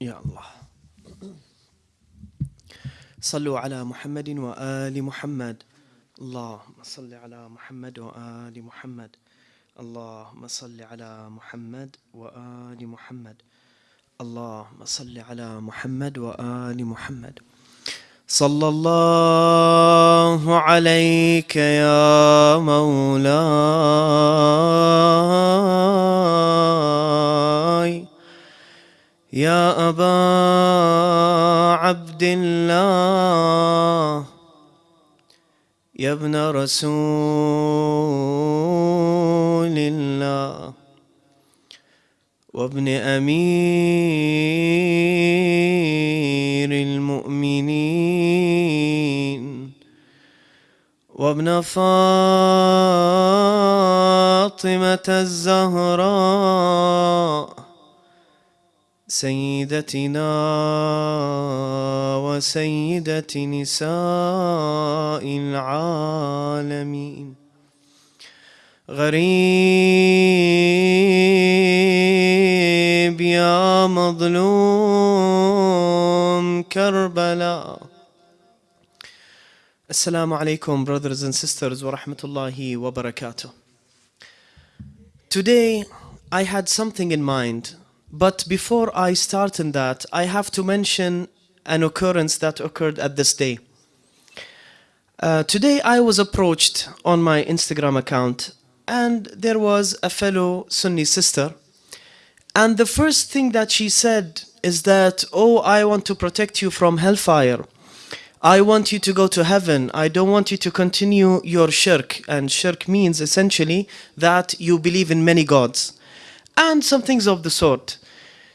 يا الله. صلوا على محمد وآل محمد. اللهم صل على محمد وآل محمد. اللهم صل على محمد وآل محمد. اللهم صل على محمد وآل محمد. صلى الله عليك يا مولاي رسول الله وابن أمير المؤمنين وابن فاطمة الزهراء سيدتنا وسيدة نساء العالمين غريب يا مظلوم كربلاء Assalamu alaikum brothers and sisters rahmatullahi wa barakatuh. Today I had something in mind but before I start in that I have to mention an occurrence that occurred at this day. Uh, today I was approached on my Instagram account and there was a fellow Sunni sister and the first thing that she said is that oh I want to protect you from hellfire I want you to go to heaven. I don't want you to continue your shirk. And shirk means essentially that you believe in many gods and some things of the sort.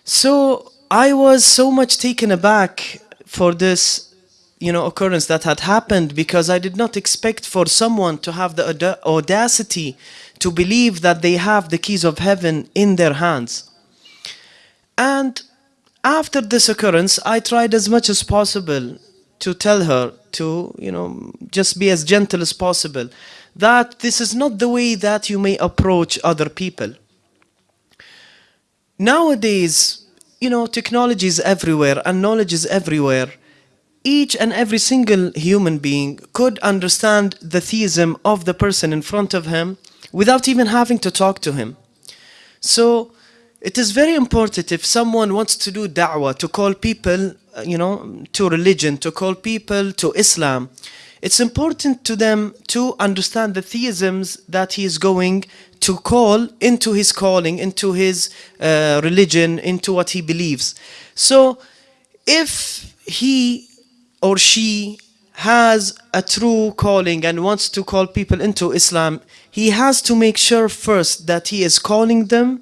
So I was so much taken aback for this you know occurrence that had happened because I did not expect for someone to have the audacity to believe that they have the keys of heaven in their hands. And after this occurrence, I tried as much as possible to tell her to, you know, just be as gentle as possible, that this is not the way that you may approach other people. Nowadays, you know, technology is everywhere and knowledge is everywhere. Each and every single human being could understand the theism of the person in front of him without even having to talk to him. So, it is very important if someone wants to do da'wah, to call people, uh, you know, to religion, to call people to Islam, it's important to them to understand the theisms that he is going to call into his calling, into his uh, religion, into what he believes. So, if he or she has a true calling and wants to call people into Islam, he has to make sure first that he is calling them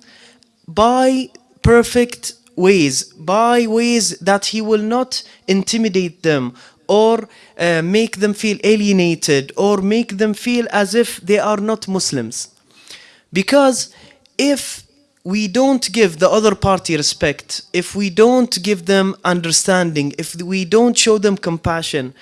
by perfect ways, by ways that he will not intimidate them or uh, make them feel alienated or make them feel as if they are not Muslims. Because if we don't give the other party respect, if we don't give them understanding, if we don't show them compassion,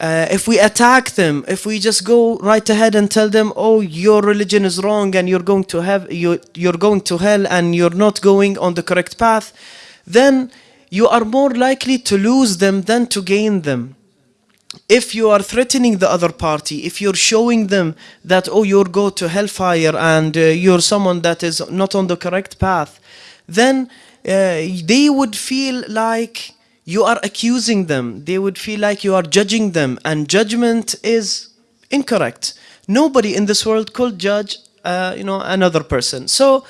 uh, if we attack them, if we just go right ahead and tell them, "Oh, your religion is wrong, and you're going to have you you're going to hell, and you're not going on the correct path," then you are more likely to lose them than to gain them. If you are threatening the other party, if you're showing them that oh you're go to hellfire and uh, you're someone that is not on the correct path, then uh, they would feel like you are accusing them. They would feel like you are judging them, and judgment is incorrect. Nobody in this world could judge, uh, you know, another person. So,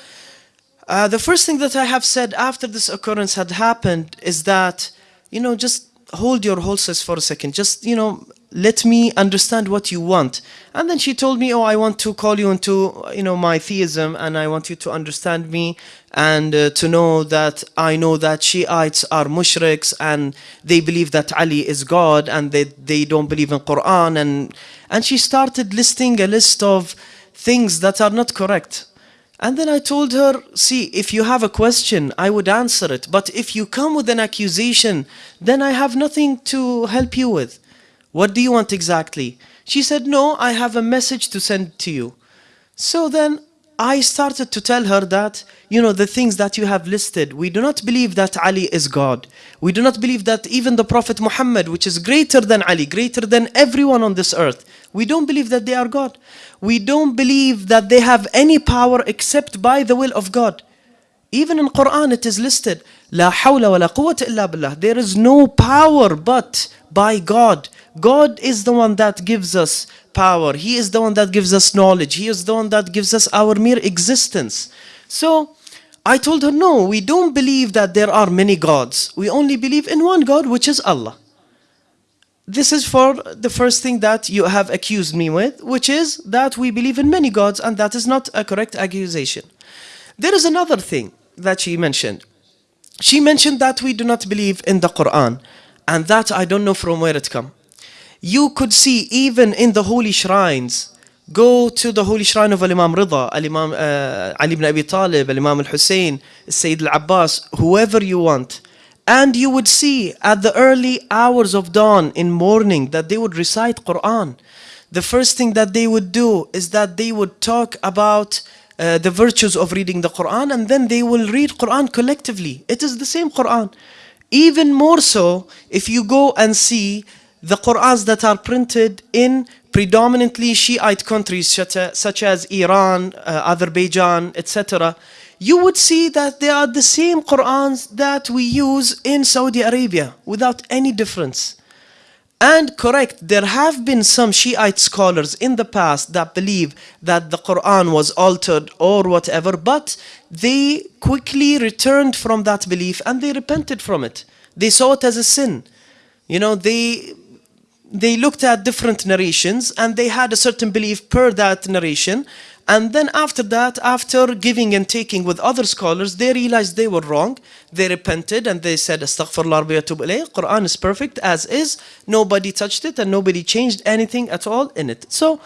uh, the first thing that I have said after this occurrence had happened is that, you know, just hold your horses for a second. Just, you know, let me understand what you want. And then she told me, oh, I want to call you into, you know, my theism and I want you to understand me and uh, to know that I know that Shiites are mushriks and they believe that Ali is God and they, they don't believe in Quran. And, and she started listing a list of things that are not correct. And then I told her, see, if you have a question, I would answer it. But if you come with an accusation, then I have nothing to help you with. What do you want exactly? She said, no, I have a message to send to you. So then I started to tell her that, you know, the things that you have listed, we do not believe that Ali is God. We do not believe that even the Prophet Muhammad, which is greater than Ali, greater than everyone on this earth, we don't believe that they are God. We don't believe that they have any power except by the will of God. Even in Quran it is listed, hawla wa la quwwata illa billah. There is no power but by God. God is the one that gives us power. He is the one that gives us knowledge. He is the one that gives us our mere existence. So I told her, no, we don't believe that there are many gods. We only believe in one God, which is Allah. This is for the first thing that you have accused me with, which is that we believe in many gods, and that is not a correct accusation. There is another thing that she mentioned. She mentioned that we do not believe in the Quran, and that I don't know from where it come. You could see even in the holy shrines, go to the holy shrine of Imam Rida, Imam uh, Ali ibn Abi Talib, Imam al-Hussein, Sayyid al-Abbas, whoever you want, and you would see at the early hours of dawn in morning that they would recite Quran. The first thing that they would do is that they would talk about uh, the virtues of reading the Quran and then they will read Quran collectively. It is the same Quran. Even more so if you go and see the Qurans that are printed in predominantly Shiite countries such as Iran, uh, Azerbaijan, etc. You would see that they are the same Qurans that we use in Saudi Arabia without any difference. And correct, there have been some Shiite scholars in the past that believe that the Quran was altered or whatever, but they quickly returned from that belief and they repented from it. They saw it as a sin. You know, they they looked at different narrations and they had a certain belief per that narration and then after that, after giving and taking with other scholars, they realized they were wrong. They repented and they said, Astaghfirullah ilayh. Quran is perfect as is. Nobody touched it and nobody changed anything at all in it. So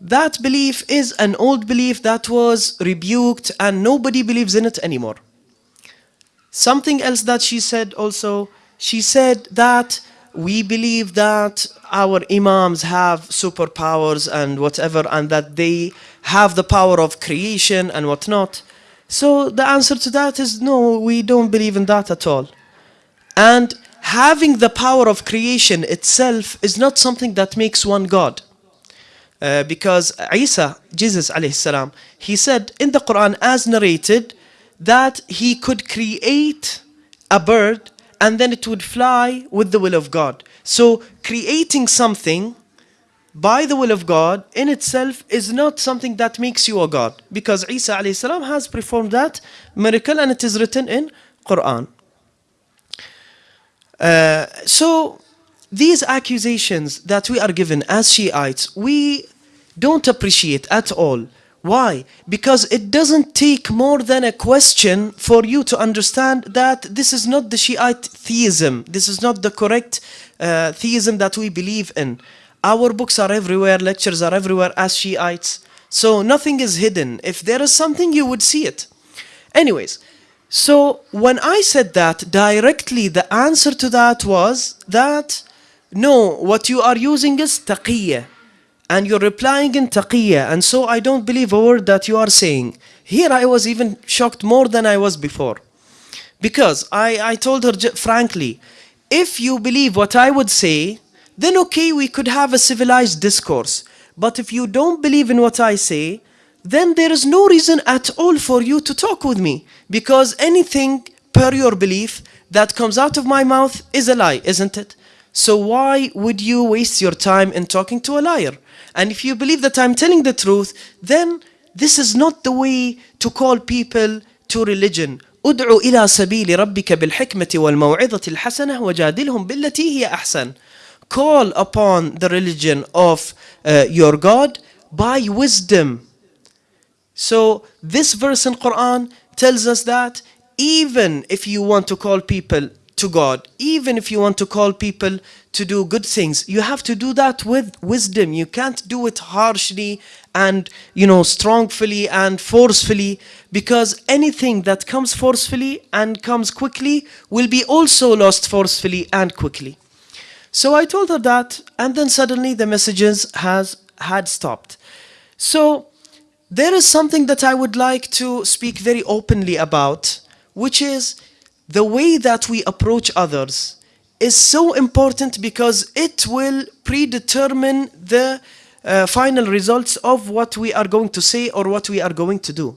that belief is an old belief that was rebuked and nobody believes in it anymore. Something else that she said also, she said that we believe that our imams have superpowers and whatever and that they have the power of creation and whatnot. So the answer to that is no, we don't believe in that at all. And having the power of creation itself is not something that makes one God. Uh, because Isa, Jesus alayhi salam, he said in the Quran as narrated that he could create a bird and then it would fly with the will of God. So creating something by the will of God in itself is not something that makes you a God because Isa alayhi has performed that miracle and it is written in Quran. Uh, so these accusations that we are given as Shiites, we don't appreciate at all. Why? Because it doesn't take more than a question for you to understand that this is not the Shiite theism. This is not the correct uh, theism that we believe in. Our books are everywhere, lectures are everywhere as Shiites. So nothing is hidden. If there is something, you would see it. Anyways, so when I said that, directly the answer to that was that, no, what you are using is taqiyya and you're replying in taqiyya and so I don't believe a word that you are saying. Here I was even shocked more than I was before. Because I, I told her frankly, if you believe what I would say, then okay, we could have a civilized discourse. But if you don't believe in what I say, then there is no reason at all for you to talk with me. Because anything per your belief that comes out of my mouth is a lie, isn't it? So why would you waste your time in talking to a liar? And if you believe that I'm telling the truth, then this is not the way to call people to religion. ادعو إلى سبيل ربك بالحكمة والموعظة الحسنة وجادلهم بالتي هي أحسن. Call upon the religion of uh, your God by wisdom. So this verse in Quran tells us that even if you want to call people to God. Even if you want to call people to do good things, you have to do that with wisdom. You can't do it harshly and, you know, strongly and forcefully because anything that comes forcefully and comes quickly will be also lost forcefully and quickly. So I told her that and then suddenly the messages has had stopped. So there is something that I would like to speak very openly about, which is the way that we approach others is so important because it will predetermine the uh, final results of what we are going to say or what we are going to do.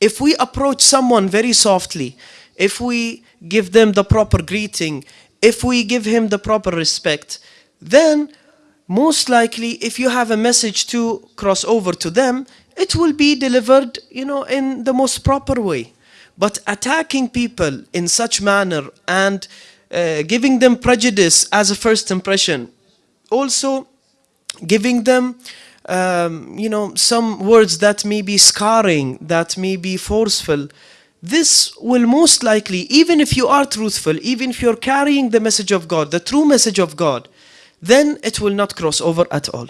If we approach someone very softly, if we give them the proper greeting, if we give him the proper respect, then most likely if you have a message to cross over to them, it will be delivered, you know, in the most proper way. But attacking people in such manner and uh, giving them prejudice as a first impression, also giving them um, you know, some words that may be scarring, that may be forceful, this will most likely, even if you are truthful, even if you're carrying the message of God, the true message of God, then it will not cross over at all.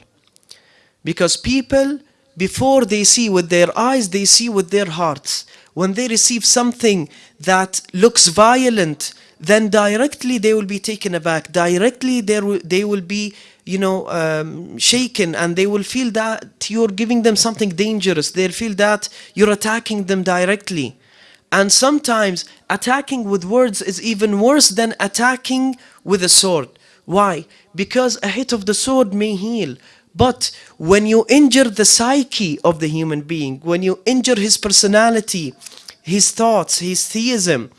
Because people, before they see with their eyes, they see with their hearts. When they receive something that looks violent, then directly they will be taken aback. Directly they they will be, you know, um, shaken and they will feel that you're giving them something dangerous. They'll feel that you're attacking them directly. And sometimes attacking with words is even worse than attacking with a sword. Why? Because a hit of the sword may heal. But when you injure the psyche of the human being, when you injure his personality, his thoughts, his theism,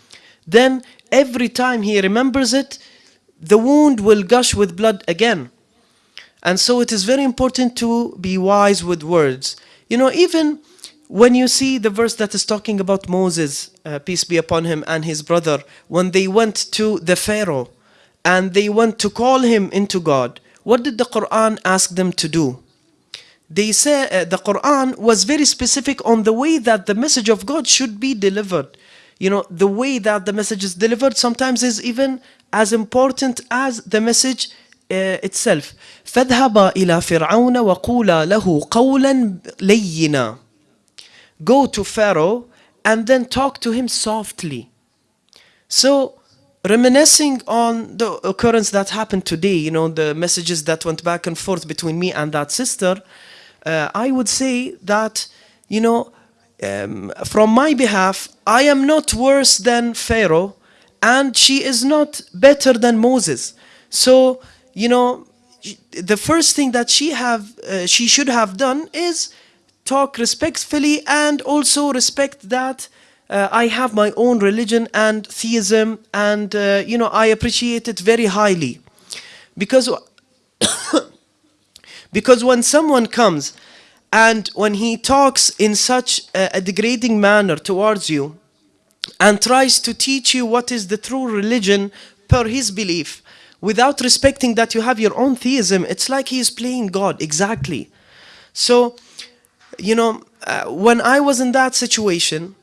then every time he remembers it, the wound will gush with blood again. And so it is very important to be wise with words. You know, even when you see the verse that is talking about Moses, uh, peace be upon him, and his brother, when they went to the Pharaoh and they went to call him into God, what did the Quran ask them to do? They say uh, the Quran was very specific on the way that the message of God should be delivered you know, the way that the message is delivered sometimes is even as important as the message uh, itself. فَاذْهَبَا إِلَى فِرْعَوْنَ وَقُولَا لَهُ قَوْلًا لَيِّنًا Go to Pharaoh and then talk to him softly. So, reminiscing on the occurrence that happened today, you know, the messages that went back and forth between me and that sister, uh, I would say that, you know, um, from my behalf, I am not worse than Pharaoh and she is not better than Moses. So, you know, the first thing that she have, uh, she should have done is talk respectfully and also respect that uh, I have my own religion and theism and, uh, you know, I appreciate it very highly. Because, because when someone comes and when he talks in such a, degrading manner towards you and tries to teach you what is the true religion per his belief, without respecting that you have your own theism, it's like he is playing God, exactly. So, you know, uh, when I was in that situation,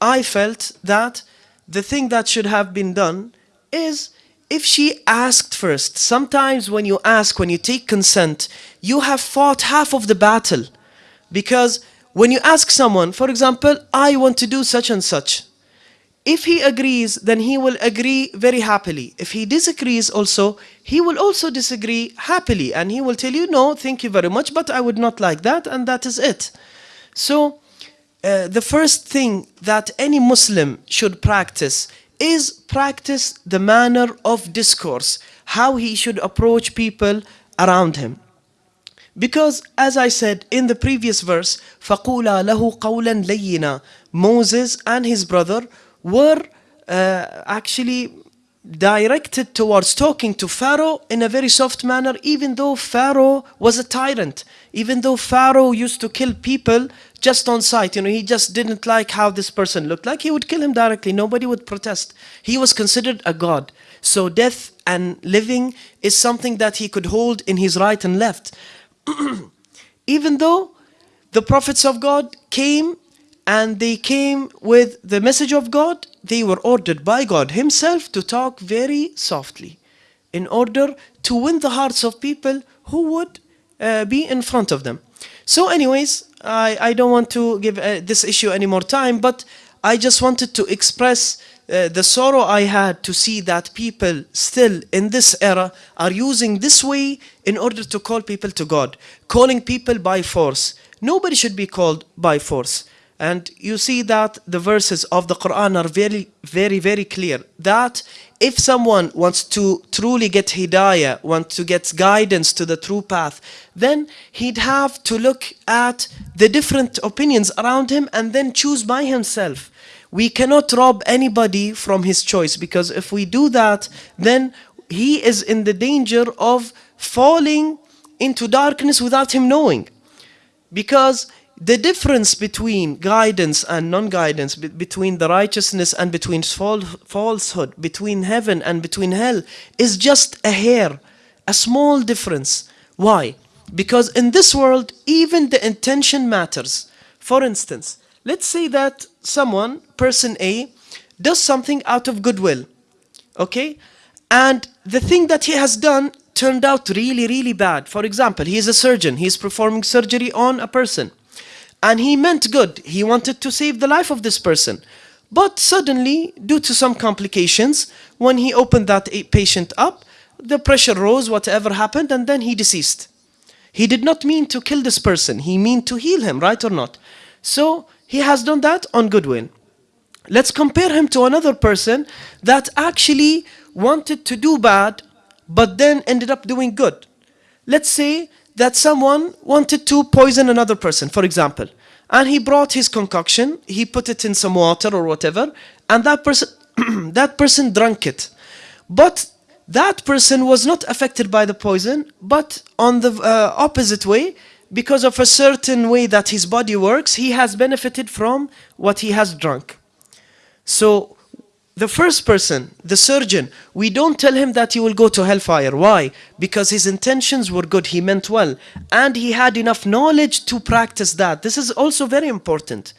I felt that the thing that should have been done is if she asked first, sometimes when you ask, when you take consent, you have fought half of the battle. Because when you ask someone, for example, I want to do such and such, if he agrees, then he will agree very happily. If he disagrees also, he will also disagree happily and he will tell you, no, thank you very much, but I would not like that and that is it. So uh, the first thing that any Muslim should practice is practice the manner of discourse, how he should approach people around him. Because as I said in the previous verse, فَقُولَا لَهُ قَوْلًا لَيِّنًا Moses and his brother were uh, actually directed towards talking to Pharaoh in a very soft manner, even though Pharaoh was a tyrant, even though Pharaoh used to kill people just on sight. You know, he just didn't like how this person looked like. He would kill him directly. Nobody would protest. He was considered a god. So death and living is something that he could hold in his right and left. even though the prophets of God came and they came with the message of God, they were ordered by God himself to talk very softly in order to win the hearts of people who would uh, be in front of them. So anyways, I, I don't want to give uh, this issue any more time, but I just wanted to express uh, the sorrow I had to see that people still in this era are using this way in order to call people to God, calling people by force, nobody should be called by force. And you see that the verses of the Quran are very, very, very clear that if someone wants to truly get hidayah, wants to get guidance to the true path, then he'd have to look at the different opinions around him and then choose by himself. We cannot rob anybody from his choice because if we do that, then he is in the danger of falling into darkness without him knowing. Because the difference between guidance and non-guidance, be between the righteousness and between falsehood, between heaven and between hell, is just a hair, a small difference. Why? Because in this world, even the intention matters. For instance, let's say that someone, person A, does something out of goodwill, okay? And the thing that he has done turned out really, really bad. For example, he is a surgeon, he is performing surgery on a person and he meant good. He wanted to save the life of this person. But suddenly, due to some complications, when he opened that patient up, the pressure rose, whatever happened, and then he deceased. He did not mean to kill this person. He meant to heal him, right or not? So he has done that on Goodwin. Let's compare him to another person that actually wanted to do bad, but then ended up doing good. Let's say that someone wanted to poison another person, for example, and he brought his concoction, he put it in some water or whatever, and that person, that person drank it. But that person was not affected by the poison, but on the uh, opposite way, because of a certain way that his body works, he has benefited from what he has drunk. So the first person, the surgeon, we don't tell him that he will go to hellfire. Why? Because his intentions were good, he meant well, and he had enough knowledge to practice that. This is also very important.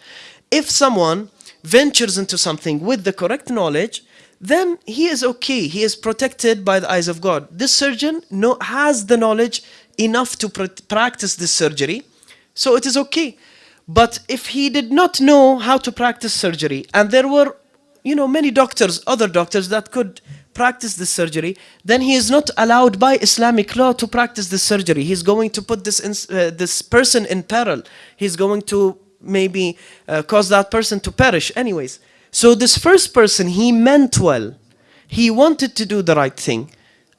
If someone ventures into something with the correct knowledge, then he is okay. He is protected by the eyes of God. This surgeon know, has the knowledge enough to pr practice this surgery, so it is okay. But if he did not know how to practice surgery, and there were you know, many doctors, other doctors that could practice this surgery, then he is not allowed by Islamic law to practice this surgery. He's going to put this, in, uh, this person in peril. He's going to maybe uh, cause that person to perish anyways. So this first person, he meant well. He wanted to do the right thing.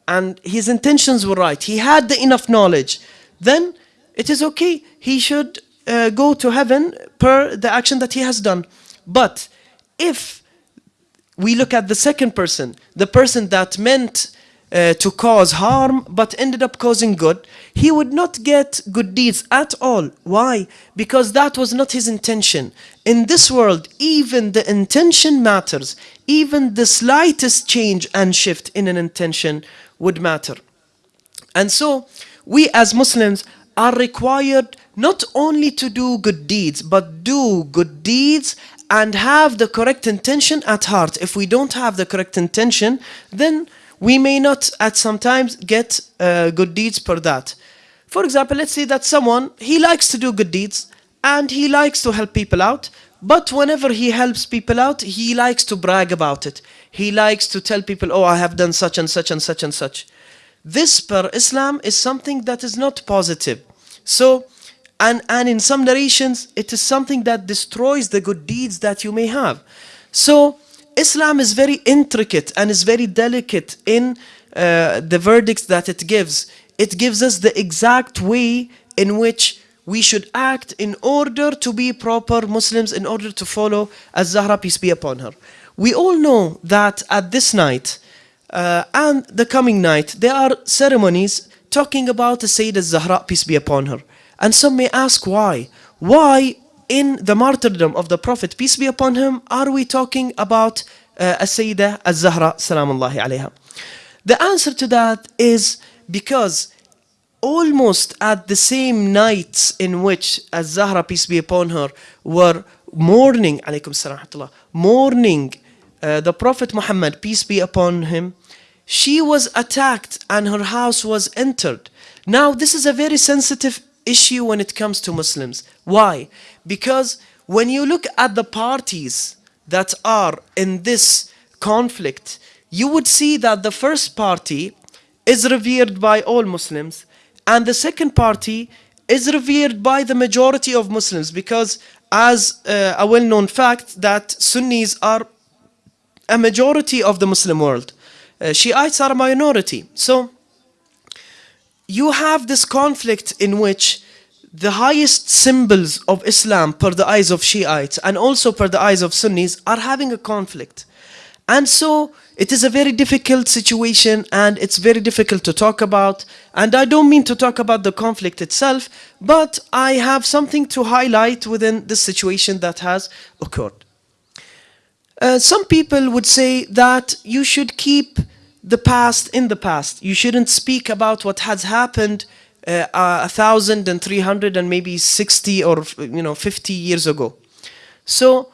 And his intentions were right. He had the enough knowledge. Then it is okay. He should uh, go to heaven per the action that he has done. But if we look at the second person, the person that meant uh, to cause harm but ended up causing good, he would not get good deeds at all. Why? Because that was not his intention. In this world, even the intention matters. Even the slightest change and shift in an intention would matter. And so, we as Muslims are required not only to do good deeds, but do good deeds and have the correct intention at heart. If we don't have the correct intention, then we may not at sometimes get uh, good deeds for that. For example, let's say that someone, he likes to do good deeds and he likes to help people out, but whenever he helps people out, he likes to brag about it. He likes to tell people, oh, I have done such and such and such and such. This per Islam is something that is not positive. So and, and in some narrations, it is something that destroys the good deeds that you may have. So Islam is very intricate and is very delicate in uh, the verdicts that it gives. It gives us the exact way in which we should act in order to be proper Muslims, in order to follow Az-Zahra, peace be upon her. We all know that at this night uh, and the coming night, there are ceremonies talking about the Sayyid Az-Zahra, peace be upon her. And some may ask why. Why in the martyrdom of the Prophet, peace be upon him, are we talking about uh, As-Sayyidah Az-Zahra, salamullahi alayha? The answer to that is because almost at the same nights in which as Zahra, peace be upon her, were mourning, alaykum salam, mourning uh, the Prophet Muhammad, peace be upon him, she was attacked and her house was entered. Now, this is a very sensitive issue when it comes to Muslims. Why? Because when you look at the parties that are in this conflict, you would see that the first party is revered by all Muslims and the second party is revered by the majority of Muslims because as uh, a well-known fact that Sunnis are a majority of the Muslim world. Uh, Shiites are a minority. So you have this conflict in which the highest symbols of Islam per the eyes of Shiites and also per the eyes of Sunnis are having a conflict. And so it is a very difficult situation and it's very difficult to talk about. And I don't mean to talk about the conflict itself, but I have something to highlight within the situation that has occurred. Uh, some people would say that you should keep the past in the past. You shouldn't speak about what has happened uh, a thousand and three hundred and maybe 60 or you know 50 years ago. So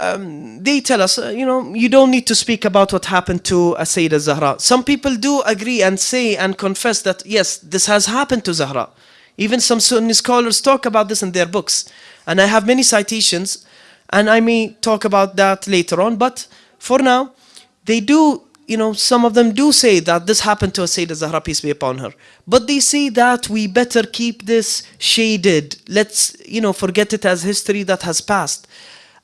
um, they tell us, uh, you know, you don't need to speak about what happened to uh, Sayyidah Zahra. Some people do agree and say and confess that, yes, this has happened to Zahra. Even some Sunni scholars talk about this in their books. And I have many citations, and I may talk about that later on. But for now, they do, you know, some of them do say that this happened to Sayyidah Zahra, peace be upon her. But they say that we better keep this shaded. Let's, you know, forget it as history that has passed.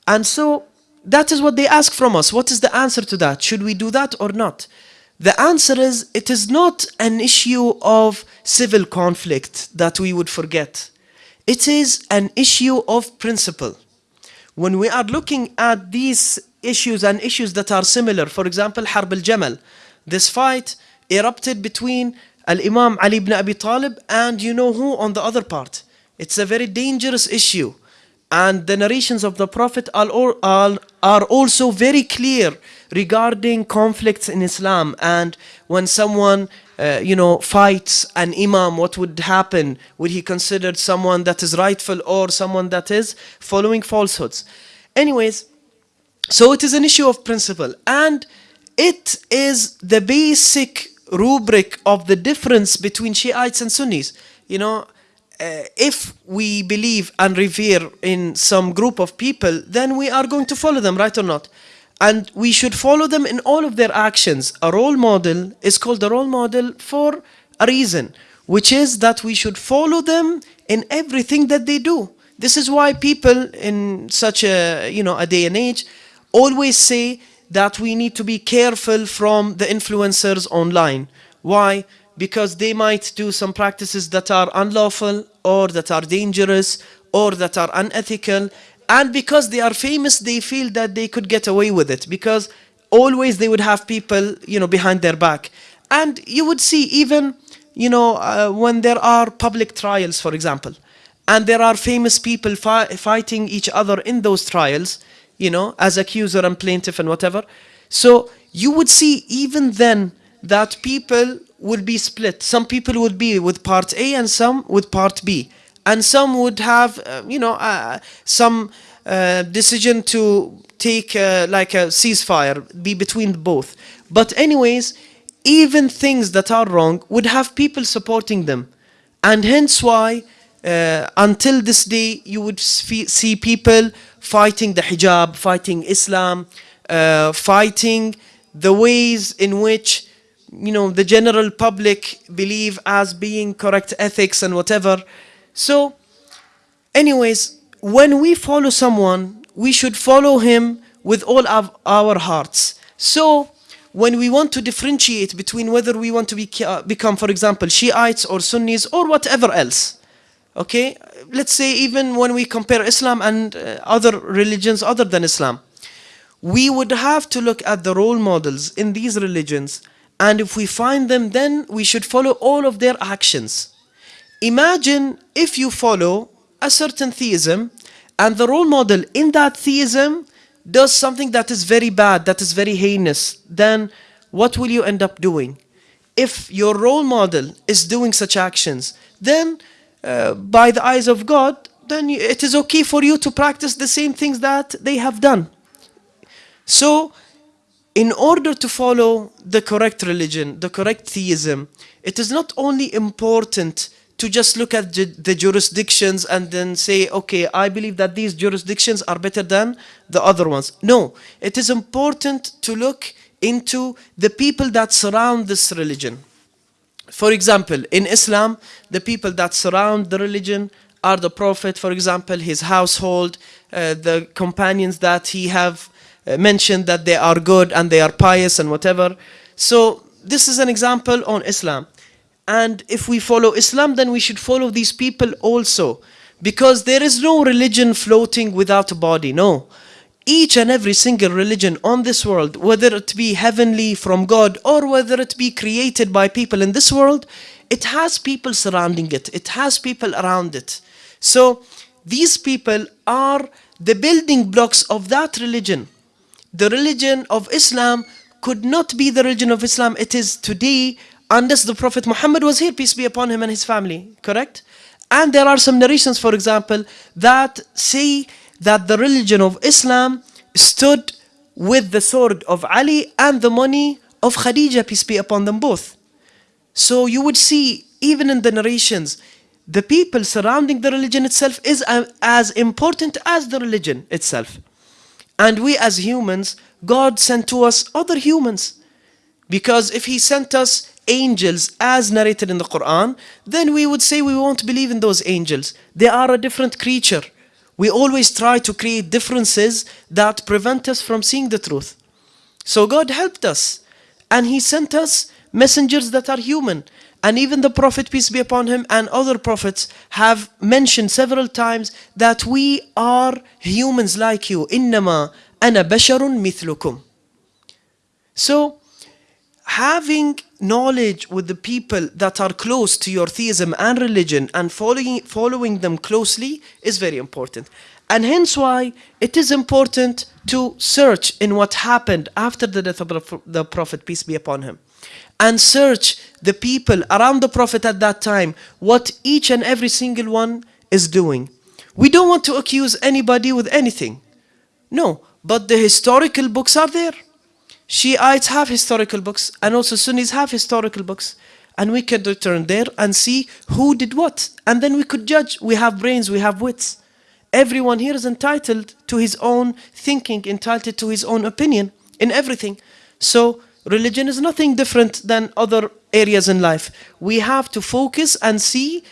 And so that is what they ask from us. What is the answer to that? Should we do that or not? The answer is it is not an issue of civil conflict that we would forget. It is an issue of principle. When we are looking at these issues and issues that are similar, for example, Harb al-Jamal, this fight erupted between Al-Imam Ali ibn Abi Talib and you know who on the other part. It's a very dangerous issue and the narrations of the Prophet are, also very clear regarding conflicts in Islam and when someone uh, you know fights an imam what would happen? Would he considered someone that is rightful or someone that is following falsehoods? Anyways so it is an issue of principle and it is the basic rubric of the difference between Shiites and Sunnis. You know uh, if we believe and revere in some group of people, then we are going to follow them, right or not? And we should follow them in all of their actions. A role model is called a role model for a reason, which is that we should follow them in everything that they do. This is why people in such a, you know, a day and age always say that we need to be careful from the influencers online. Why? Because they might do some practices that are unlawful or that are dangerous or that are unethical. And because they are famous they feel that they could get away with it because always they would have people you know behind their back. And you would see even you know uh, when there are public trials for example and there are famous people fi fighting each other in those trials you know as accuser and plaintiff and whatever. So you would see even then that people will be split. Some people would be with part A and some with part B. And some would have, uh, you know, uh, some uh, decision to take uh, like a ceasefire, be between both. But anyways, even things that are wrong would have people supporting them. And hence why, uh, until this day, you would see people fighting the hijab, fighting Islam, uh, fighting the ways in which you know, the general public believe as being correct ethics and whatever. So, anyways, when we follow someone, we should follow him with all of our hearts. So, when we want to differentiate between whether we want to be, uh, become, for example, Shiites or Sunnis or whatever else, okay? Let's say even when we compare Islam and uh, other religions other than Islam, we would have to look at the role models in these religions and if we find them, then we should follow all of their actions. Imagine if you follow a certain theism and the role model in that theism does something that is very bad, that is very heinous, then what will you end up doing? If your role model is doing such actions, then uh, by the eyes of God, then it is okay for you to practice the same things that they have done. So in order to follow the correct religion, the correct theism, it is not only important to just look at the jurisdictions and then say, okay, I believe that these jurisdictions are better than the other ones. No, it is important to look into the people that surround this religion. For example, in Islam, the people that surround the religion are the Prophet, for example, his household, uh, the companions that he have Uh, mentioned that they are good and they are pious and whatever. So this is an example on Islam. And if we follow Islam, then we should follow these people also. Because there is no religion floating without a body, no. Each and every single religion on this world, whether it be heavenly from God or whether it be created by people in this world, it has people surrounding it. It has people around it. So these people are the building blocks of that religion. The religion of Islam could not be the religion of Islam it is today unless the Prophet Muhammad was here, peace be upon him and his family, correct? And there are some narrations, for example, that say that the religion of Islam stood with the sword of Ali and the money of Khadija, peace be upon them both. So you would see, even in the narrations, the people surrounding the religion itself is as important as the religion itself. And we as humans, God sent to us other humans. Because if He sent us angels as narrated in the Quran, then we would say we won't believe in those angels. They are a different creature. We always try to create differences that prevent us from seeing the truth. So God helped us and He sent us messengers that are human. And even the Prophet, peace be upon him, and other prophets have mentioned several times that we are humans like you. Innama ana basharun mithlukum. So, having knowledge with the people that are close to your theism and religion and following, following them closely is very important. And hence why it is important to search in what happened after the death of the Prophet, peace be upon him. And search the people around the Prophet at that time, what each and every single one is doing. We don't want to accuse anybody with anything. No, but the historical books are there. Shiites have historical books and also Sunnis have historical books and we can return there and see who did what and then we could judge we have brains we have wits everyone here is entitled to his own thinking entitled to his own opinion in everything so religion is nothing different than other areas in life we have to focus and see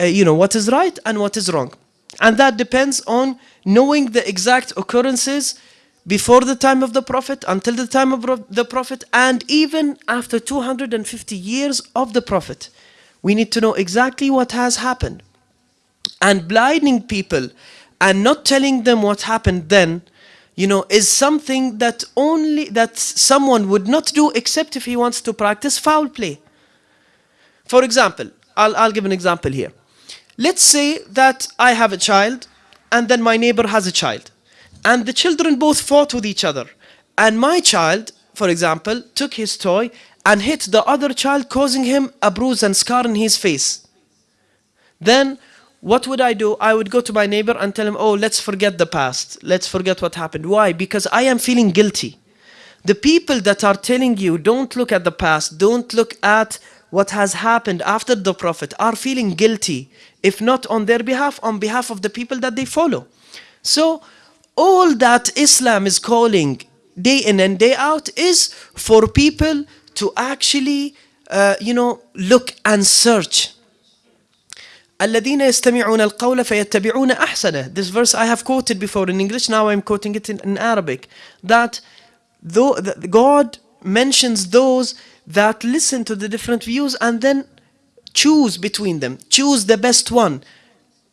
uh, you know what is right and what is wrong and that depends on knowing the exact occurrences before the time of the Prophet, until the time of the Prophet, and even after 250 years of the Prophet. We need to know exactly what has happened. And blinding people and not telling them what happened then, you know, is something that only, that someone would not do except if he wants to practice foul play. For example, I'll, I'll give an example here. Let's say that I have a child and then my neighbor has a child and the children both fought with each other. And my child, for example, took his toy and hit the other child, causing him a bruise and scar in his face. Then what would I do? I would go to my neighbor and tell him, oh, let's forget the past. Let's forget what happened. Why? Because I am feeling guilty. The people that are telling you, don't look at the past, don't look at what has happened after the Prophet, are feeling guilty. If not on their behalf, on behalf of the people that they follow. So all that Islam is calling day in and day out is for people to actually, uh, you know, look and search. الذين يستمعون القول فيتبعون أحسنه. This verse I have quoted before in English, now I'm quoting it in, in Arabic. That though that God mentions those that listen to the different views and then choose between them, choose the best one.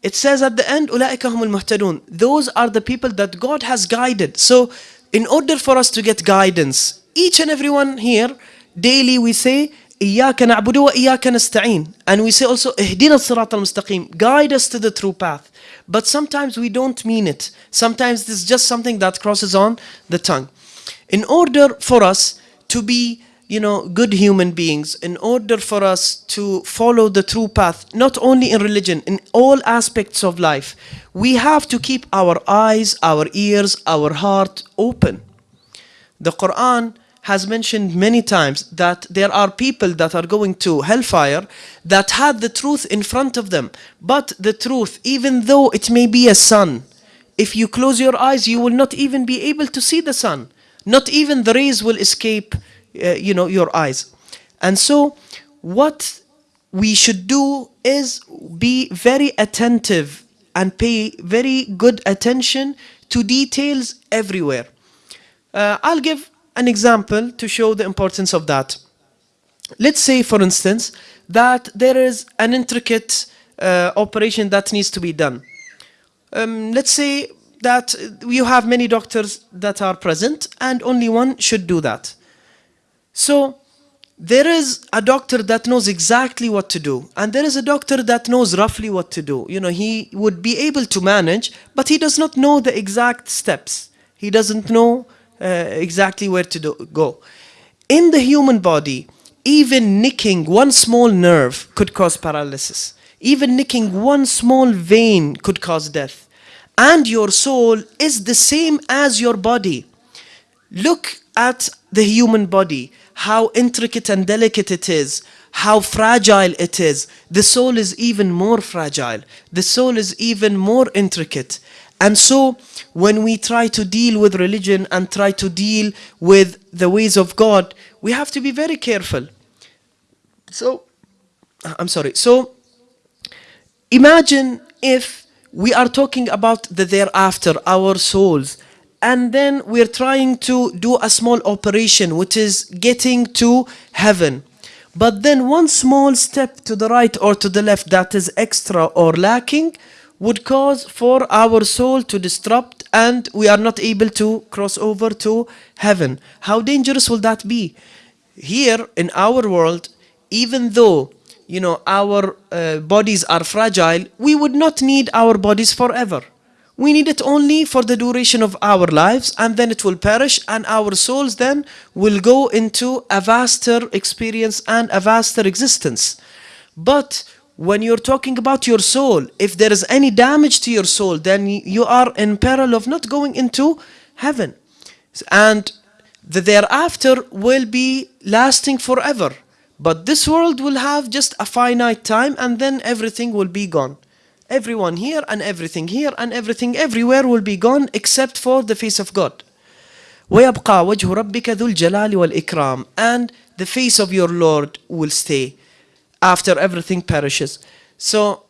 It says at the end, أُولَٰئِكَ هُمُ الْمُهْتَدُونَ Those are the people that God has guided. So, in order for us to get guidance, each and everyone here, daily we say, إياك نعبد وإياك نستعين. And we say also اهدنا الصراط المستقيم. Guide us to the true path. But sometimes we don't mean it. Sometimes this is just something that crosses on the tongue. In order for us to be you know good human beings in order for us to follow the true path not only in religion in all aspects of life we have to keep our eyes our ears our heart open. The Quran has mentioned many times that there are people that are going to hellfire that had the truth in front of them. But the truth, even though it may be a sun, if you close your eyes, you will not even be able to see the sun. Not even the rays will escape uh, you know, your eyes. And so what we should do is be very attentive and pay very good attention to details everywhere. Uh, I'll give an example to show the importance of that. Let's say, for instance, that there is an intricate uh, operation that needs to be done. Um, let's say that you have many doctors that are present and only one should do that. So there is a doctor that knows exactly what to do and there is a doctor that knows roughly what to do you know he would be able to manage but he does not know the exact steps he doesn't know Uh, exactly where to do, go in the human body even nicking one small nerve could cause paralysis even nicking one small vein could cause death and your soul is the same as your body look at the human body how intricate and delicate it is, how fragile it is. The soul is even more fragile. The soul is even more intricate. And so when we try to deal with religion and try to deal with the ways of God, we have to be very careful. So, I'm sorry. So, imagine if we are talking about the thereafter, our souls, and then we're trying to do a small operation which is getting to heaven but then one small step to the right or to the left that is extra or lacking would cause for our soul to disrupt and we are not able to cross over to heaven. How dangerous will that be? Here in our world even though you know our uh, bodies are fragile we would not need our bodies forever. We need it only for the duration of our lives and then it will perish and our souls then will go into a vaster experience and a vaster existence. But when you're talking about your soul, if there is any damage to your soul, then you are in peril of not going into heaven. And the thereafter will be lasting forever. But this world will have just a finite time and then everything will be gone. Everyone here and everything here and everything everywhere will be gone except for the face of God. ويبقى وجه ربك ذو الجلال والإكرام and the face of your Lord will stay after everything perishes. So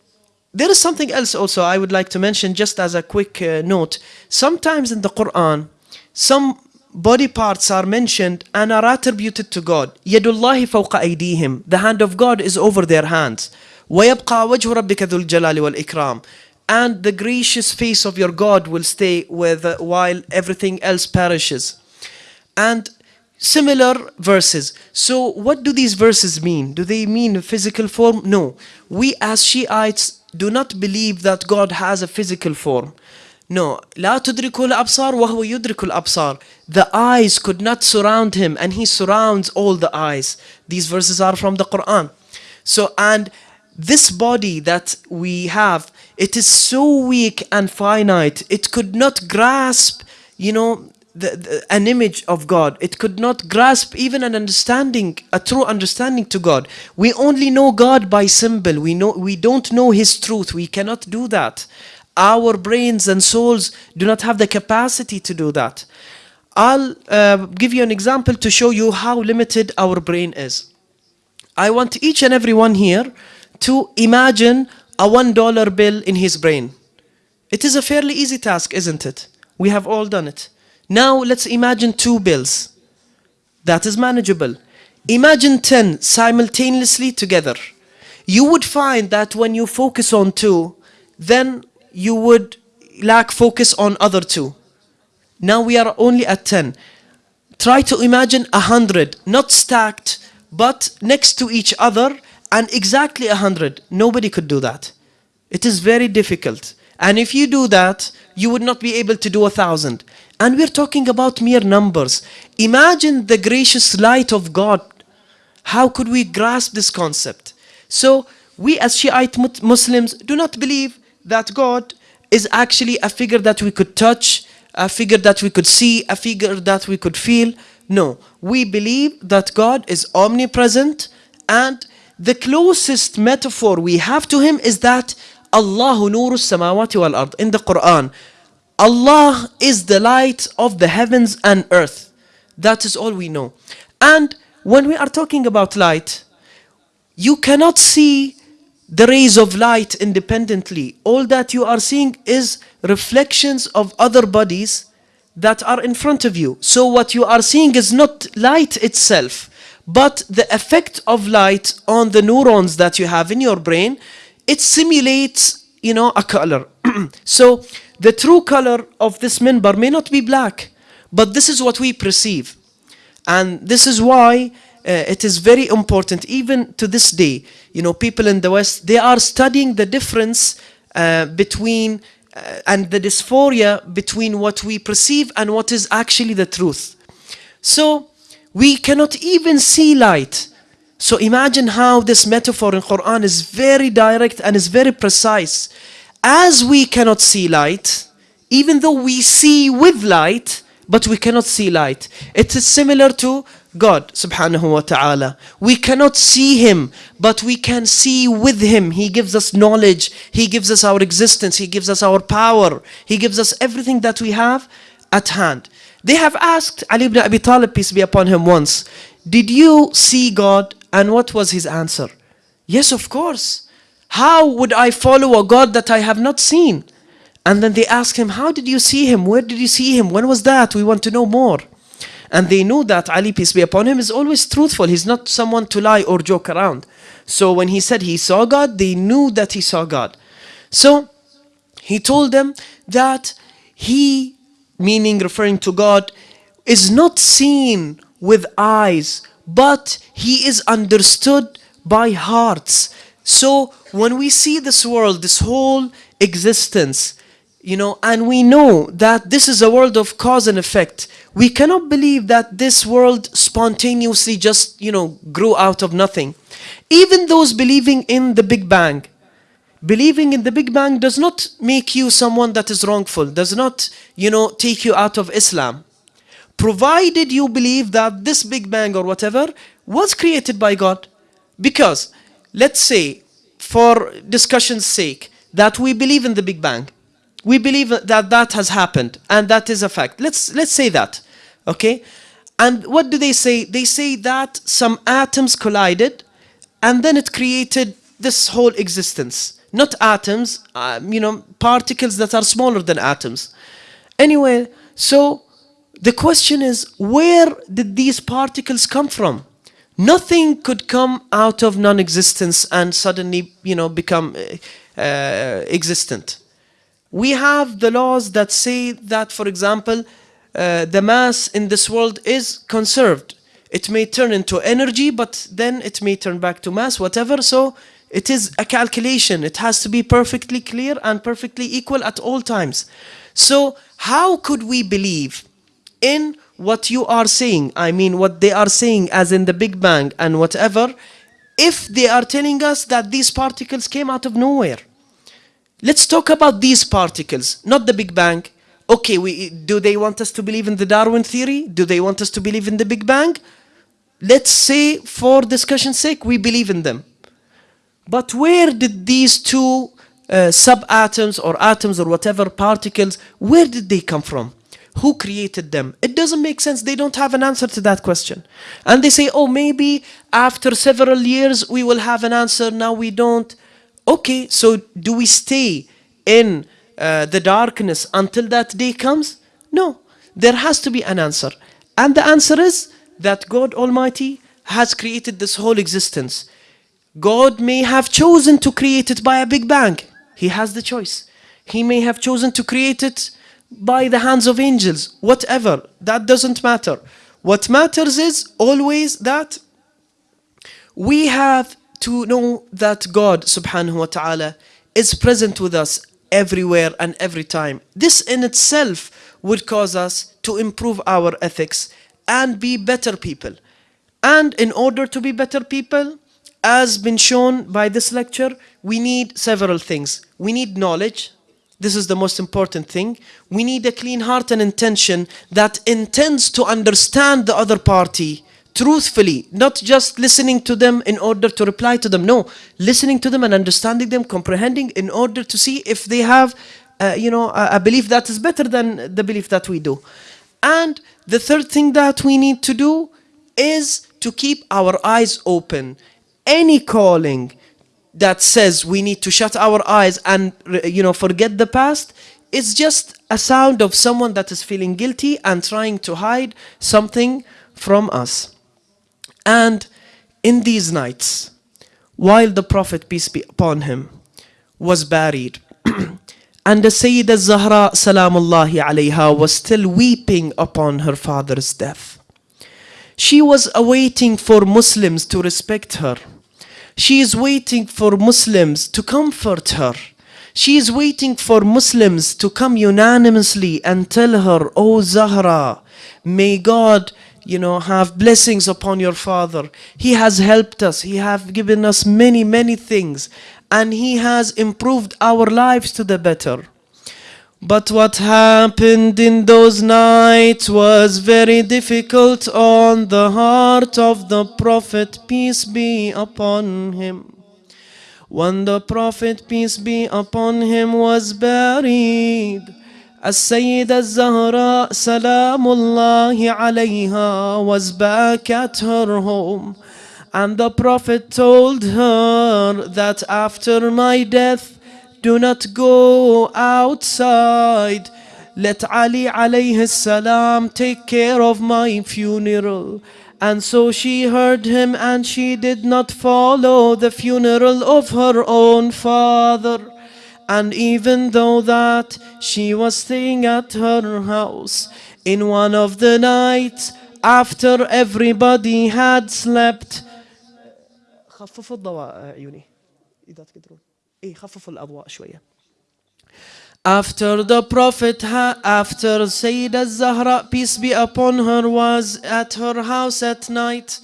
there is something else also I would like to mention just as a quick uh, note. Sometimes in the Quran, some body parts are mentioned and are attributed to God. يد الله فوق أيديهم. The hand of God is over their hands. ويبقى وجه ربك ذو الجلال والإكرام and the gracious face of your God will stay with uh, while everything else perishes and similar verses so what do these verses mean do they mean physical form no we as Shiites do not believe that God has a physical form no لا تدرك الأبصار وهو يدرك الأبصار the eyes could not surround him and he surrounds all the eyes these verses are from the Quran so and this body that we have, it is so weak and finite. It could not grasp, you know, the, the, an image of God. It could not grasp even an understanding, a true understanding to God. We only know God by symbol. We know we don't know His truth. We cannot do that. Our brains and souls do not have the capacity to do that. I'll uh, give you an example to show you how limited our brain is. I want each and every one here to imagine a one dollar bill in his brain. It is a fairly easy task, isn't it? We have all done it. Now let's imagine two bills. That is manageable. Imagine 10 simultaneously together. You would find that when you focus on two, then you would lack focus on other two. Now we are only at 10. Try to imagine a hundred, not stacked, but next to each other and exactly a hundred. Nobody could do that. It is very difficult. And if you do that, you would not be able to do a thousand. And we're talking about mere numbers. Imagine the gracious light of God. How could we grasp this concept? So we as Shiite Muslims do not believe that God is actually a figure that we could touch, a figure that we could see, a figure that we could feel. No, we believe that God is omnipresent and the closest metaphor we have to him is that Allah nuru samawati wal ard in the Quran. Allah is the light of the heavens and earth. That is all we know. And when we are talking about light, you cannot see the rays of light independently. All that you are seeing is reflections of other bodies that are in front of you. So what you are seeing is not light itself, but the effect of light on the neurons that you have in your brain, it simulates, you know, a color. so the true color of this minbar may not be black, but this is what we perceive. And this is why uh, it is very important, even to this day, you know, people in the West, they are studying the difference uh, between uh, and the dysphoria between what we perceive and what is actually the truth. So we cannot even see light. So imagine how this metaphor in Quran is very direct and is very precise. As we cannot see light, even though we see with light, but we cannot see light. It is similar to God subhanahu wa ta'ala. We cannot see Him, but we can see with Him. He gives us knowledge. He gives us our existence. He gives us our power. He gives us everything that we have at hand. They have asked Ali ibn Abi Talib, peace be upon him, once, Did you see God? And what was his answer? Yes, of course. How would I follow a God that I have not seen? And then they asked him, How did you see him? Where did you see him? When was that? We want to know more. And they knew that Ali, peace be upon him, is always truthful. He's not someone to lie or joke around. So when he said he saw God, they knew that he saw God. So he told them that he, meaning referring to God, is not seen with eyes, but he is understood by hearts. So when we see this world, this whole existence, you know, and we know that this is a world of cause and effect. We cannot believe that this world spontaneously just, you know, grew out of nothing. Even those believing in the Big Bang, believing in the Big Bang does not make you someone that is wrongful, does not, you know, take you out of Islam. Provided you believe that this Big Bang or whatever was created by God. Because, let's say, for discussion's sake, that we believe in the Big Bang we believe that that has happened and that is a fact. Let's, let's say that, okay? And what do they say? They say that some atoms collided and then it created this whole existence. Not atoms, um, you know, particles that are smaller than atoms. Anyway, so the question is, where did these particles come from? Nothing could come out of non-existence and suddenly, you know, become uh, uh, existent we have the laws that say that, for example, uh, the mass in this world is conserved. It may turn into energy, but then it may turn back to mass, whatever. So it is a calculation. It has to be perfectly clear and perfectly equal at all times. So how could we believe in what you are saying? I mean, what they are saying as in the Big Bang and whatever, if they are telling us that these particles came out of nowhere. Let's talk about these particles, not the Big Bang. Okay, we, do they want us to believe in the Darwin theory? Do they want us to believe in the Big Bang? Let's say, for discussion's sake, we believe in them. But where did these two uh, subatoms or atoms or whatever particles, where did they come from? Who created them? It doesn't make sense. They don't have an answer to that question. And they say, oh, maybe after several years we will have an answer. Now we don't okay, so do we stay in uh, the darkness until that day comes? No, there has to be an answer. And the answer is that God Almighty has created this whole existence. God may have chosen to create it by a big bang. He has the choice. He may have chosen to create it by the hands of angels, whatever. That doesn't matter. What matters is always that we have to know that God subhanahu wa ta'ala is present with us everywhere and every time. This in itself would cause us to improve our ethics and be better people. And in order to be better people, as been shown by this lecture, we need several things. We need knowledge. This is the most important thing. We need a clean heart and intention that intends to understand the other party truthfully, not just listening to them in order to reply to them. No, listening to them and understanding them, comprehending in order to see if they have, uh, you know, a, a belief that is better than the belief that we do. And the third thing that we need to do is to keep our eyes open. any calling that says we need to shut our eyes and you know forget the past is just a sound of someone that is feeling guilty and trying to hide something from us. And in these nights, while the Prophet, peace be upon him, was buried, and the Sayyidah Zahra salamullahi alayha was still weeping upon her father's death. She was awaiting for Muslims to respect her. She is waiting for Muslims to comfort her. She is waiting for Muslims to come unanimously and tell her, Oh Zahra, may God you know have blessings upon your father. He has helped us. He have given us many many things. And he has improved our lives to the better but what happened in those nights was very difficult on the heart of the Prophet, peace be upon him. When the Prophet, peace be upon him, was buried, as Sayyida Zahra, salamullahi alayha, was back at her home. And the Prophet told her that after my death, do not go outside let Ali alayhi salam take care of my funeral and so she heard him and she did not follow the funeral of her own father and even though that she was staying at her house in one of the nights after everybody had slept خففوا الضوء عيوني إذا تقدرون إيه خففوا الأضواء شوية After the Prophet, after Sayyidah Zahra, peace be upon her, was at her house at night,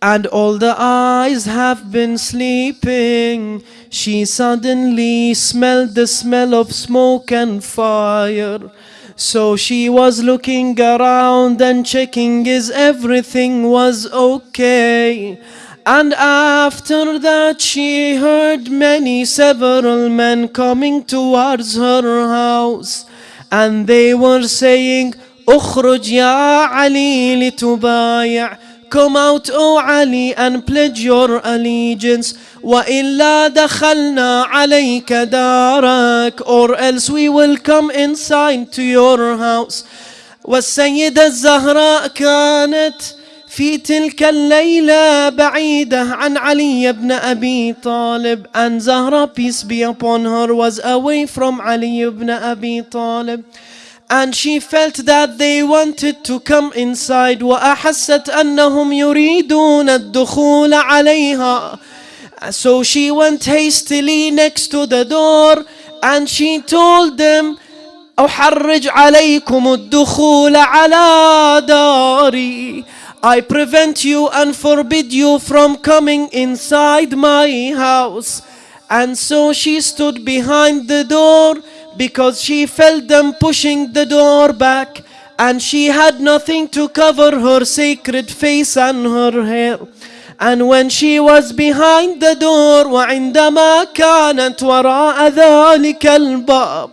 and all the eyes have been sleeping. She suddenly smelled the smell of smoke and fire. So she was looking around and checking is everything was okay. And after that she heard many several men coming towards her house. And they were saying, اخرج يا علي لتبايع Come out, O Ali, and pledge your allegiance. وإلا دخلنا عليك دارك or else we will come inside to your house. والسيدة الزهراء كانت في تلك الليلة بعيدة عن علي بن أبي طالب and Zahra peace be upon her was away from Ali ibn Abi Talib and she felt that they wanted to come inside وأحست أنهم يريدون الدخول عليها so she went hastily next to the door and she told them أحرج عليكم الدخول على داري I prevent you and forbid you from coming inside my house and so she stood behind the door because she felt them pushing the door back and she had nothing to cover her sacred face and her hair. And when she was behind the door وعندما كانت وراء ذلك الباب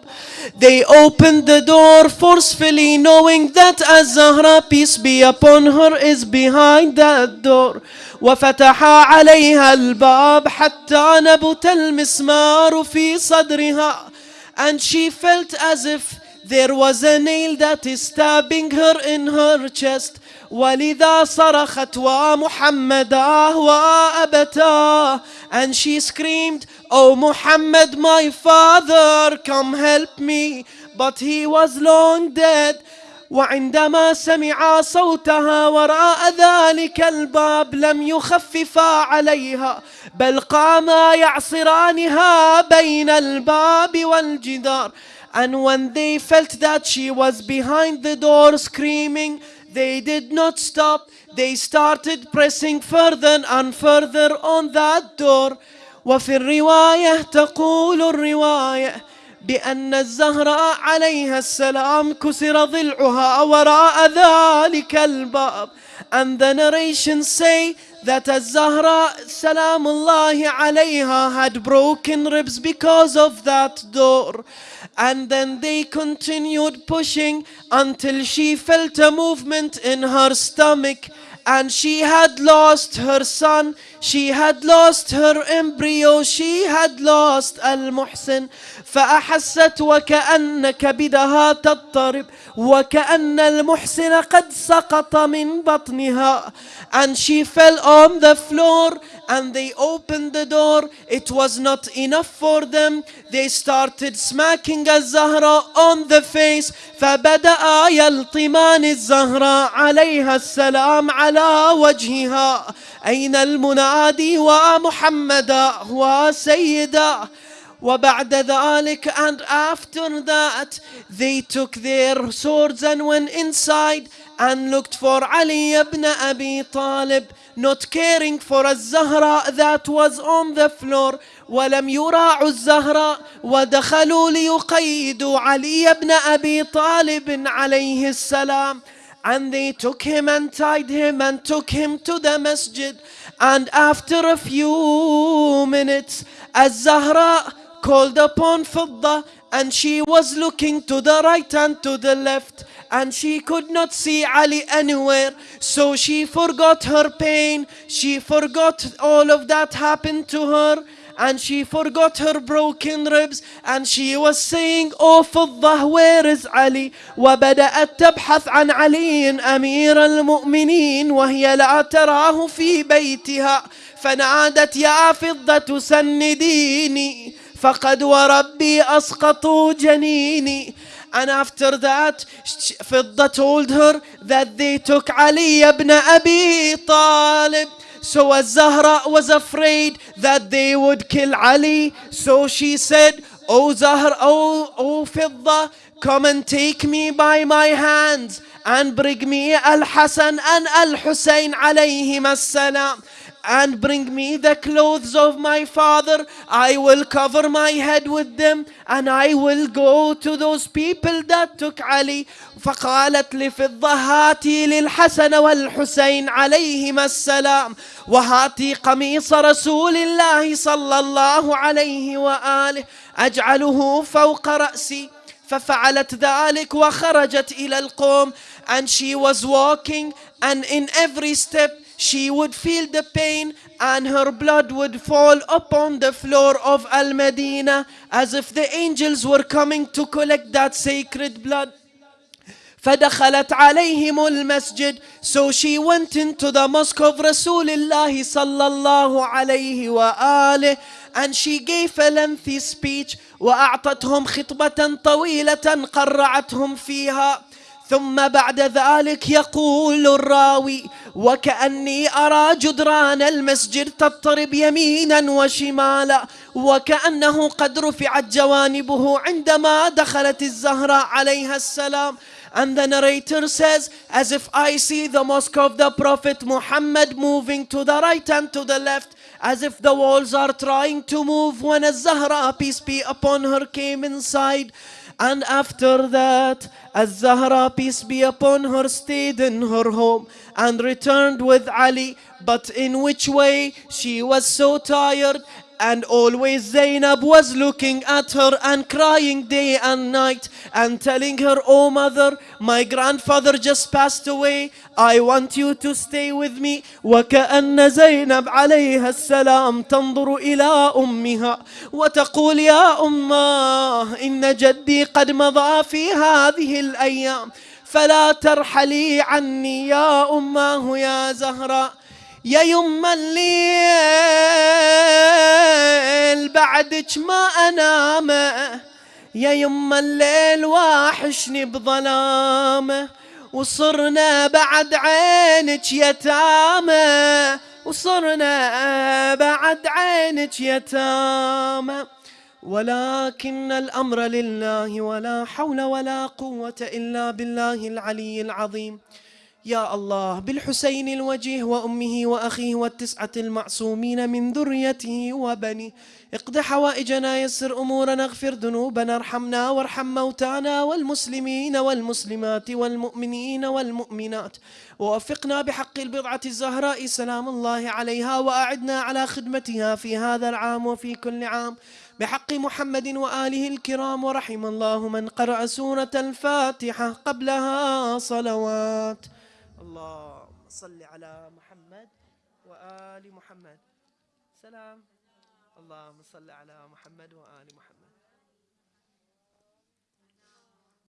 they opened the door forcefully knowing that Az-Zahra peace be upon her is behind that door وفتحا عليها الباب حتى نبت المسمار في صدرها and she felt as if there was a nail that is stabbing her in her chest ولذا صرخت ومحمدا وأبتاه and she screamed oh Muhammad my father come help me but he was long dead وعندما سمع صوتها وراء ذلك الباب لم يخففا عليها بل قاما يعصرانها بين الباب والجدار and when they felt that she was behind the door screaming they did not stop they started pressing further and further on that door وفي الرواية تقول الرواية بأن الزهراء عليها السلام كسر ضلعها وراء ذلك الباب and the narrations say that الزهراء سلام الله عليها had broken ribs because of that door and then they continued pushing until she felt a movement in her stomach and she had lost her son She had lost her embryo She had lost المحسن فأحست وكأن كبدها تضطرب وكأن المحسن قد سقط من بطنها and she fell on the floor and they opened the door it was not enough for them they started smacking الزهراء on the face فبدأ يلطمان الزهراء عليها السلام على وجهها أين المنادي ومحمدا وسيدا وبعد ذلك and after that they took their swords and went inside and looked for Ali ibn Abi Talib not caring for الزهراء that was on the floor ولم يراعوا الزهراء ودخلوا ليقيدوا علي بن أبي طالب عليه السلام and they took him and tied him and took him to the masjid And after a few minutes, as Zahra called upon Fidda and she was looking to the right and to the left and she could not see Ali anywhere. So she forgot her pain. She forgot all of that happened to her. And she forgot her broken ribs and she was saying oh فضة where is Ali وبدأت تبحث عن علي أمير المؤمنين وهي لا تراه في بيتها فنادت يا فضة سنديني فقد وربي أسقطوا جنيني and after that فضة told her that they took Ali ibn Abi Talib so as Zahra was afraid that they would kill Ali. So she said Oh Zahra, oh, oh Fidda, come and take me by my hands and bring me Al-Hasan and Al-Hussein alayhim as-salam and bring me the clothes of my father. I will cover my head with them and I will go to those people that took Ali. فقالت لفضة هاتي للحسن والحسين عليهما السلام وهاتي قميص رسول الله صلى الله عليه وآله أجعله فوق رأسي ففعلت ذلك وخرجت إلى القوم and she was walking and in every step she would feel the pain and her blood would fall upon the floor of Al Medina as if the angels were coming to collect that sacred blood. فدخلت عليهم المسجد so she went into the mosque of Rasulullah صلى الله عليه وآله and she gave a lengthy speech وأعطتهم خطبة طويلة قرعتهم فيها ثم بعد ذلك يقول الراوي وكأني أرى جدران المسجد تضطرب يمينا وشمالا وكأنه قد رفعت جوانبه عندما دخلت الزهراء عليها السلام And the narrator says, as if I see the mosque of the Prophet Muhammad moving to the right and to the left, as if the walls are trying to move when a Zahra, peace be upon her, came inside. And after that, as Zahra, peace be upon her, stayed in her home and returned with Ali. But in which way? She was so tired and always Zainab was looking at her and crying day and night and telling her, Oh mother, my grandfather just passed away. I want you to stay with me. وكأن زينب عليها السلام تنظر إلى أمها وتقول يا أماه إن جدي قد مضى في هذه الأيام فلا ترحلي عني يا أماه يا زهراء يا يما الليل بعدك ما انامه يا يما الليل واحشني بظلامه وصرنا بعد عينك يتامى. وصرنا بعد عينك يتامى. ولكن الأمر لله ولا حول ولا قوة إلا بالله العلي العظيم. يا الله بالحسين الوجيه وأمه وأخيه والتسعة المعصومين من ذريته وبنيه اقض حوائجنا يسر أمورنا اغفر ذنوبنا ارحمنا وارحم موتانا والمسلمين والمسلمات والمؤمنين والمؤمنات. ووفقنا بحق البضعة الزهراء سلام الله عليها وأعدنا على خدمتها في هذا العام وفي كل عام. بحق محمد وآله الكرام ورحم الله من قرأ سورة الفاتحة قبلها صلوات. اللهم صل على محمد وآل محمد. سلام. اللهم صل على